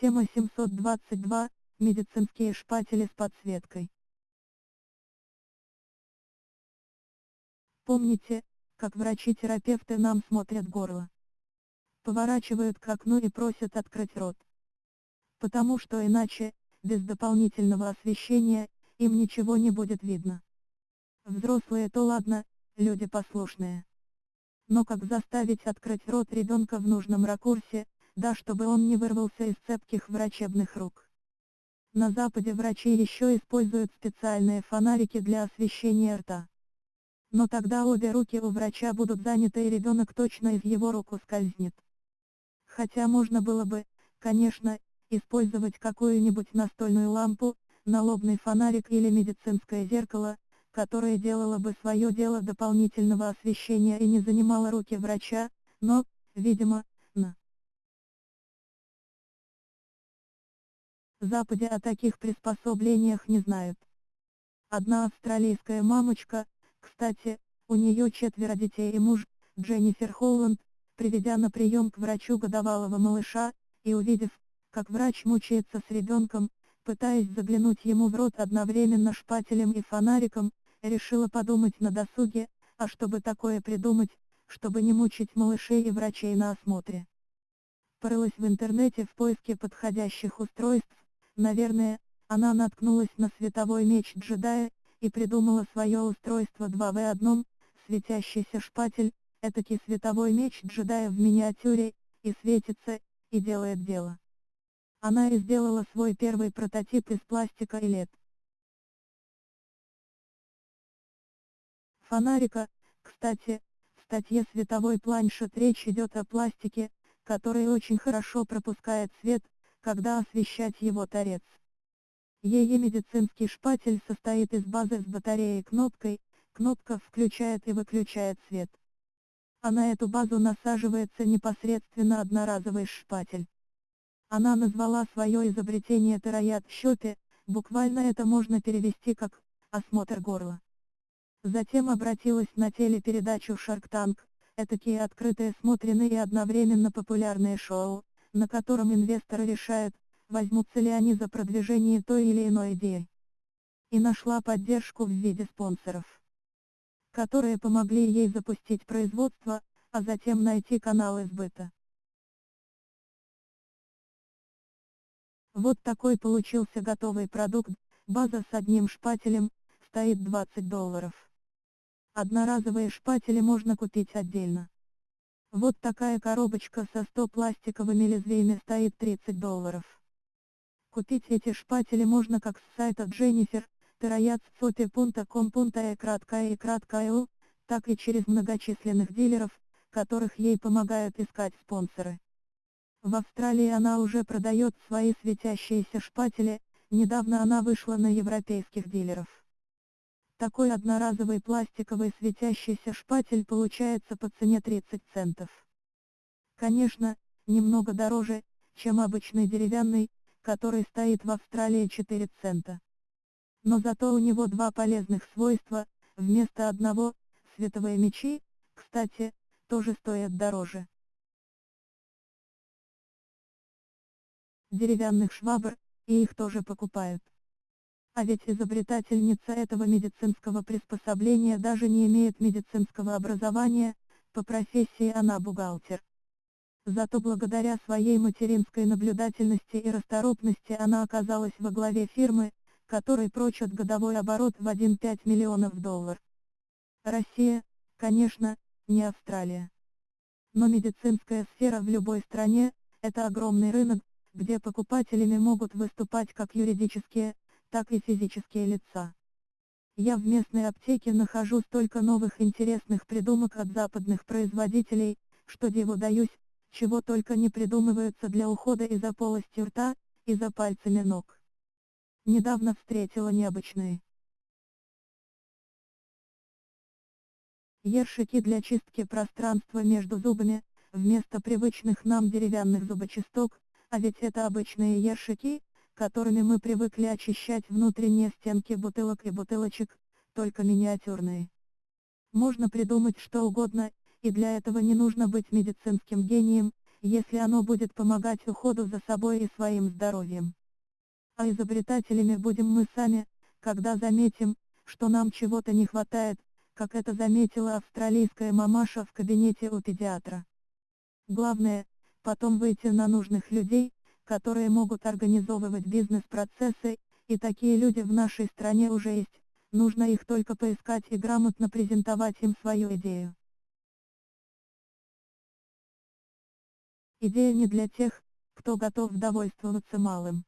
Тема 722. Медицинские шпатели с подсветкой. Помните, как врачи-терапевты нам смотрят горло? Поворачивают к окну и просят открыть рот. Потому что иначе, без дополнительного освещения, им ничего не будет видно. Взрослые то ладно, люди послушные. Но как заставить открыть рот ребенка в нужном ракурсе, да чтобы он не вырвался из цепких врачебных рук. На Западе врачи еще используют специальные фонарики для освещения рта. Но тогда обе руки у врача будут заняты и ребенок точно из его рук ускользнет. Хотя можно было бы, конечно, использовать какую-нибудь настольную лампу, налобный фонарик или медицинское зеркало, которое делало бы свое дело дополнительного освещения и не занимало руки врача, но, видимо, Западе о таких приспособлениях не знают. Одна австралийская мамочка, кстати, у нее четверо детей и муж, Дженнифер Холланд, приведя на прием к врачу годовалого малыша, и увидев, как врач мучается с ребенком, пытаясь заглянуть ему в рот одновременно шпателем и фонариком, решила подумать на досуге, а чтобы такое придумать, чтобы не мучить малышей и врачей на осмотре. Порылась в интернете в поиске подходящих устройств, Наверное, она наткнулась на световой меч джедая, и придумала свое устройство 2 в одном, светящийся шпатель, этакий световой меч джедая в миниатюре, и светится, и делает дело. Она и сделала свой первый прототип из пластика и лет. Фонарика, кстати, в статье «Световой планшет» речь идет о пластике, который очень хорошо пропускает свет, когда освещать его торец. Ее медицинский шпатель состоит из базы с батареей кнопкой, кнопка включает и выключает свет. А на эту базу насаживается непосредственно одноразовый шпатель. Она назвала свое изобретение терояд щепе, буквально это можно перевести как «осмотр горла». Затем обратилась на телепередачу Shark Tank, этакие открытые смотренные и одновременно популярные шоу, на котором инвесторы решают, возьмутся ли они за продвижение той или иной идеи. И нашла поддержку в виде спонсоров, которые помогли ей запустить производство, а затем найти каналы сбыта. Вот такой получился готовый продукт, база с одним шпателем, стоит 20 долларов. Одноразовые шпатели можно купить отдельно. Вот такая коробочка со 100 пластиковыми лезвиями стоит 30 долларов. Купить эти шпатели можно как с сайта Jennifer, terayatsote.com.e краткая и краткая так и через многочисленных дилеров, которых ей помогают искать спонсоры. В Австралии она уже продает свои светящиеся шпатели, недавно она вышла на европейских дилеров. Такой одноразовый пластиковый светящийся шпатель получается по цене 30 центов. Конечно, немного дороже, чем обычный деревянный, который стоит в Австралии 4 цента. Но зато у него два полезных свойства, вместо одного, световые мечи, кстати, тоже стоят дороже. Деревянных швабр, и их тоже покупают. А ведь изобретательница этого медицинского приспособления даже не имеет медицинского образования, по профессии она бухгалтер. Зато благодаря своей материнской наблюдательности и расторопности она оказалась во главе фирмы, которой прочат годовой оборот в 1,5 миллионов долларов. Россия, конечно, не Австралия. Но медицинская сфера в любой стране – это огромный рынок, где покупателями могут выступать как юридические, так и физические лица. Я в местной аптеке нахожу столько новых интересных придумок от западных производителей, что диву даюсь, чего только не придумываются для ухода и за полостью рта, и за пальцами ног. Недавно встретила необычные. Ершики для чистки пространства между зубами, вместо привычных нам деревянных зубочисток, а ведь это обычные ершики, которыми мы привыкли очищать внутренние стенки бутылок и бутылочек, только миниатюрные. Можно придумать что угодно, и для этого не нужно быть медицинским гением, если оно будет помогать уходу за собой и своим здоровьем. А изобретателями будем мы сами, когда заметим, что нам чего-то не хватает, как это заметила австралийская мамаша в кабинете у педиатра. Главное, потом выйти на нужных людей, которые могут организовывать бизнес-процессы, и такие люди в нашей стране уже есть, нужно их только поискать и грамотно презентовать им свою идею. Идея не для тех, кто готов довольствоваться малым.